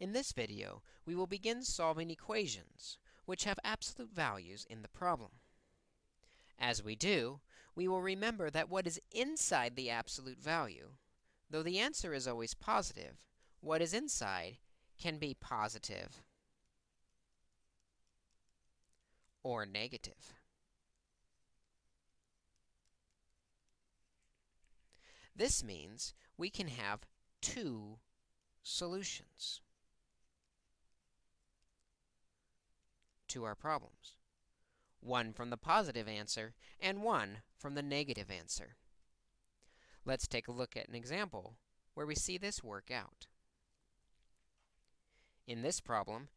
In this video, we will begin solving equations which have absolute values in the problem. As we do, we will remember that what is inside the absolute value, though the answer is always positive, what is inside can be positive or negative. This means we can have two solutions. To our problems. One from the positive answer and one from the negative answer. Let's take a look at an example where we see this work out. In this problem,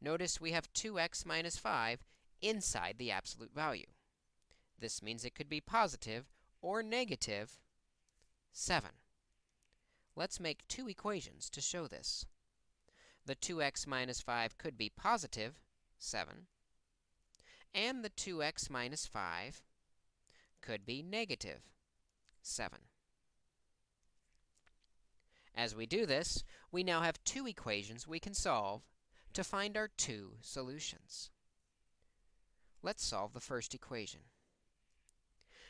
notice we have 2x minus 5 inside the absolute value. This means it could be positive or negative 7. Let's make two equations to show this. The 2x minus 5 could be positive, 7, and the 2x minus 5 could be negative, 7. As we do this, we now have two equations we can solve to find our two solutions. Let's solve the first equation.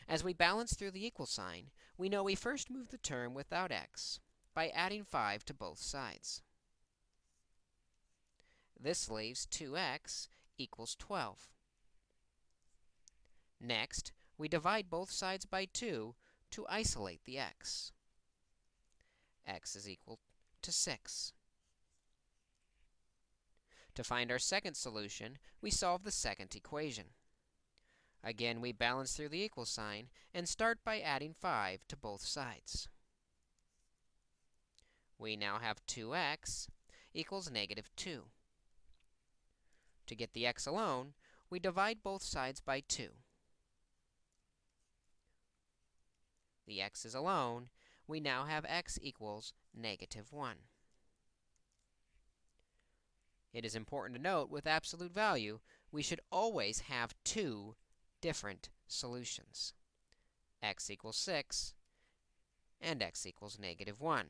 As we balance through the equal sign, we know we first move the term without x by adding 5 to both sides. This leaves 2x equals 12. Next, we divide both sides by 2 to isolate the x. x is equal to 6. To find our second solution, we solve the second equation. Again, we balance through the equal sign and start by adding 5 to both sides. We now have 2x equals negative 2. To get the x alone, we divide both sides by 2. The x is alone. We now have x equals negative 1. It is important to note, with absolute value, we should always have two different solutions. x equals 6 and x equals negative 1.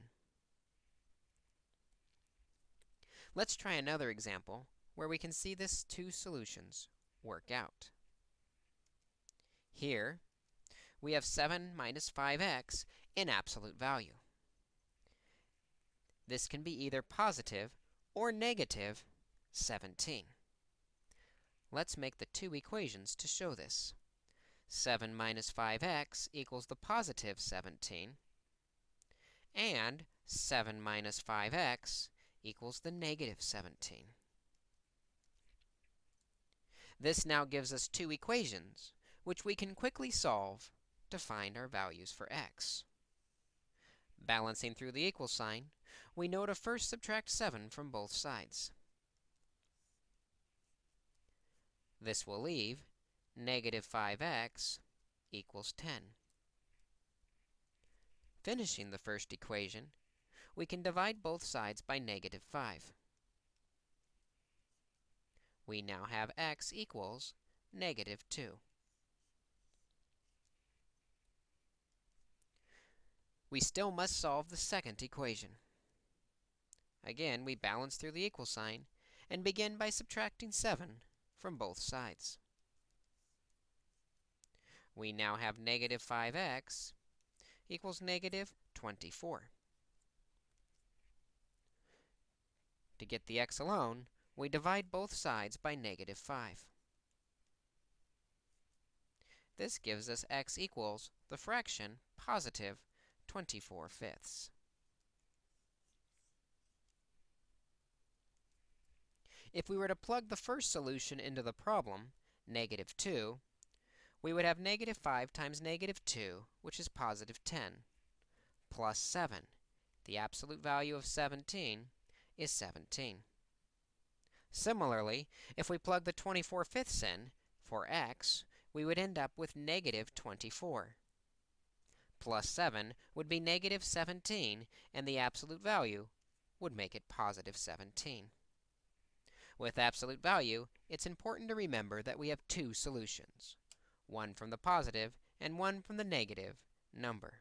Let's try another example where we can see this two solutions work out. Here, we have 7 minus 5x in absolute value. This can be either positive or negative 17. Let's make the two equations to show this. 7 minus 5x equals the positive 17, and 7 minus 5x equals the negative 17. This now gives us two equations, which we can quickly solve to find our values for x. Balancing through the equal sign, we know to first subtract 7 from both sides. This will leave negative 5x equals 10. Finishing the first equation, we can divide both sides by negative 5 we now have x equals negative 2. We still must solve the second equation. Again, we balance through the equal sign and begin by subtracting 7 from both sides. We now have negative 5x equals negative 24. To get the x alone, we divide both sides by negative 5. This gives us x equals the fraction positive 24 fifths. If we were to plug the first solution into the problem, negative 2, we would have negative 5 times negative 2, which is positive 10, plus 7. The absolute value of 17 is 17. Similarly, if we plug the 24 fifths in for x, we would end up with negative 24. Plus 7 would be negative 17, and the absolute value would make it positive 17. With absolute value, it's important to remember that we have two solutions, one from the positive and one from the negative number.